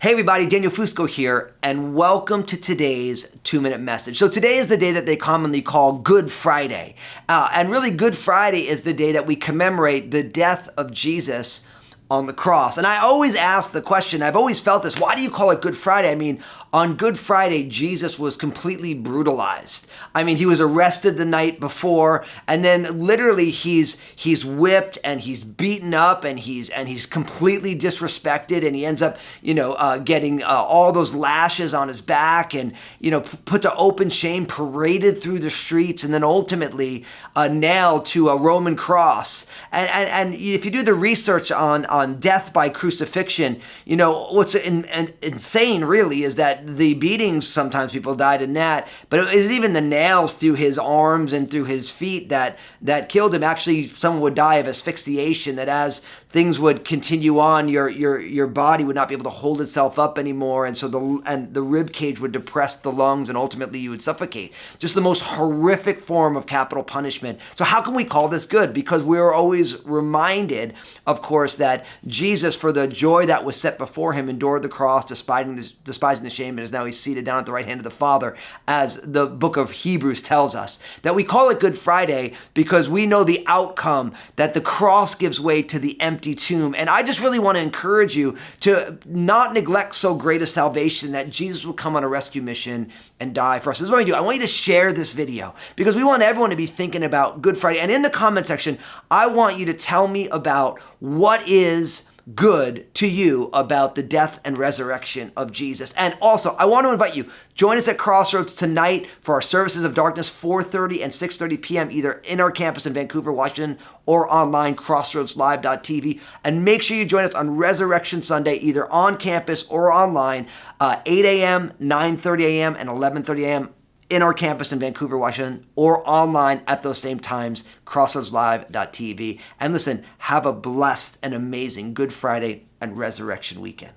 Hey everybody, Daniel Fusco here, and welcome to today's two minute message. So, today is the day that they commonly call Good Friday. Uh, and really, Good Friday is the day that we commemorate the death of Jesus on the cross. And I always ask the question, I've always felt this why do you call it Good Friday? I mean, on Good Friday, Jesus was completely brutalized. I mean, he was arrested the night before, and then literally he's he's whipped and he's beaten up and he's and he's completely disrespected, and he ends up, you know, uh, getting uh, all those lashes on his back and you know put to open shame, paraded through the streets, and then ultimately uh, nailed to a Roman cross. And, and and if you do the research on on death by crucifixion, you know what's in, in, insane really is that the beatings, sometimes people died in that, but it isn't even the nails through his arms and through his feet that, that killed him. Actually, someone would die of asphyxiation, that as things would continue on, your, your, your body would not be able to hold itself up anymore. And so the, and the rib cage would depress the lungs and ultimately you would suffocate. Just the most horrific form of capital punishment. So how can we call this good? Because we are always reminded, of course, that Jesus, for the joy that was set before him, endured the cross, despising the, despising the shame and is now he's seated down at the right hand of the Father, as the book of Hebrews tells us. That we call it Good Friday because we know the outcome that the cross gives way to the empty tomb. And I just really want to encourage you to not neglect so great a salvation that Jesus will come on a rescue mission and die for us. This is what I do. I want you to share this video because we want everyone to be thinking about Good Friday. And in the comment section, I want you to tell me about what is good to you about the death and resurrection of Jesus. And also, I want to invite you, join us at Crossroads tonight for our services of darkness, 4.30 and 6.30 p.m., either in our campus in Vancouver, Washington, or online, crossroadslive.tv. And make sure you join us on Resurrection Sunday, either on campus or online, uh, 8 a.m., 9.30 a.m., and 11.30 a.m in our campus in Vancouver, Washington, or online at those same times, crossroadslive.tv. And listen, have a blessed and amazing Good Friday and Resurrection weekend.